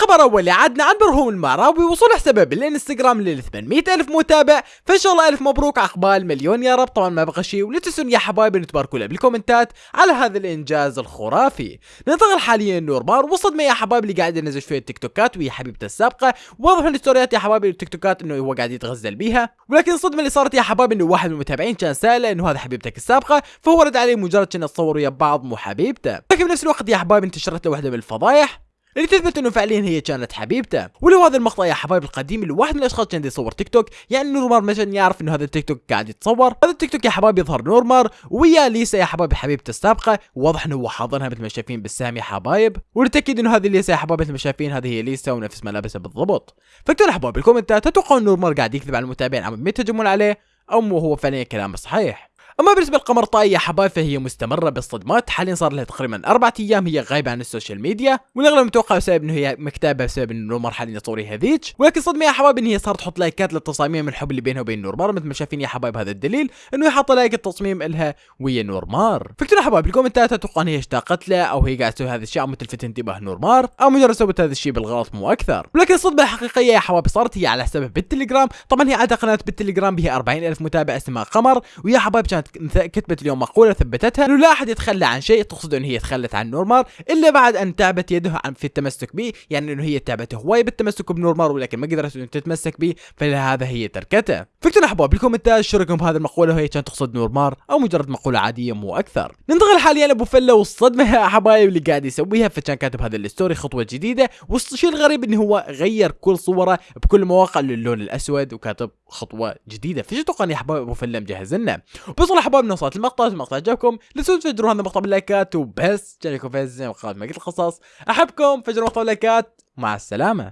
خبر اولي عدنا عن برهوم المعراوي وصول حسابه بالانستغرام لل 800 ألف متابع. فان شاء الله ألف مبروك عقبال مليون يا رب. طبعا ما بقى شيء ولا تنسون يا حبايبي إن تباركوا له بالكومنتات على هذا الإنجاز الخرافي. ننتقل حاليا نورمار وصدمه يا حبايبي اللي قاعد ينزل شوية تيك توكات وهي حبيبته السابقة. واضح من الستوريات يا حبايبي التيك توكات إنه هو قاعد يتغزل بيها. ولكن الصدمه اللي صارت يا حبايبي إنه واحد من المتابعين كان سأله إنه هذا حبيبتك السابقة. فهو رد عليه مجرد كان تصوروا ويا بعض مو حبيبته. لكن بنفس الوقت يا حبايبي انتشرت له واحدة من الفضايح. اللي تثبت إنه فعليا هي كانت حبيبته. ولو هذا المقطع يا حبايب القديم اللي واحد من الأشخاص كان يصور تيك توك يعني نورمار مثلا يعرف إنه هذا التيك توك قاعد يتصور. هذا التيك توك يا حبايب يظهر نورمار ويا ليسا يا حبايب حبيبته السابقة. واضح إنه هو حاضنها مثل ما شايفين بالسهم يا حبايب. ونتأكد إنه هذه ليسا يا حبايب مثل ما شايفين هذه هي ليسا ونفس ملابسها بالضبط. فاكتبوا يا حبايب بالكومنتات تتوقعوا نورمار قاعد يكذب على المتابعين عم يتهجمون عليه أو هو فعليا كلامه صحيح. أما بالنسبة لقمر طاي يا حبايب فهي مستمرة بالصدمات. حاليا صار لها تقريبا أربعة أيام هي غايبة عن ال social media والأغلب متوقع بسبب إنه هي مكتئبه بسبب إنه نورمار حاليا يصور ويا هذيك ولكن صدمة يا حبايب إن هي صارت تحط لايكات للتصاميم الحب اللي بينها وبين نورمار. مثل ما شايفين يا حبايب هذا الدليل إنه هي حاطه like التصميم إلها ويا نورمار. فاكتبوا يا حبايب بالكومنتات أتوقع إن هي اشتاقت له أو هي قاعدة تسوي هذا الشيء عم تلفت انتباه نورمار أو مجرد سوت هذا الشيء بالغلط مو أكثر. ولكن الصدمة الحقيقية يا حبايب صارت هي على حسابها بالتليجرام. طبعا هي عندها قناه بالتليجرام بها 40 ألف متابع اسمها قمر. ويا حبايب كانت كتبت اليوم مقولة ثبتتها إنه لا أحد يتخلى عن شيء تقصد إنه هي تخلت عن نورمار إلا بعد أن تعبت يده في التمسك به يعني إنه هي تعبت هواي بالتمسك بنورمار ولكن ما قدرت إنه تتمسك به فلهذا هي تركته. فاكتبوا أحباب بالكومنتات شو رايكم بهذه المقولة وهي كانت تقصد نورمار أو مجرد مقولة عادية مو أكثر؟ ننتقل حاليا لأبو فلة والصدمة يا حبايب اللي قاعد يسويها فكان كاتب هذا ال story خطوة جديدة والشيء الغريب إنه هو غير كل صورة بكل مواقع للون الأسود وكاتب خطوة جديدة. فايش تتوقع يا حبايب أبو فلة مجهز لنا؟ بس يا حبايب وصلت المقطع المقطع عجبكم لا تنسوا تفجروا هذا المقطع باللايكات وبس. جانيكم فيز زي ما قلت القصص. أحبكم. فجروا المقطع باللايكات. مع السلامة.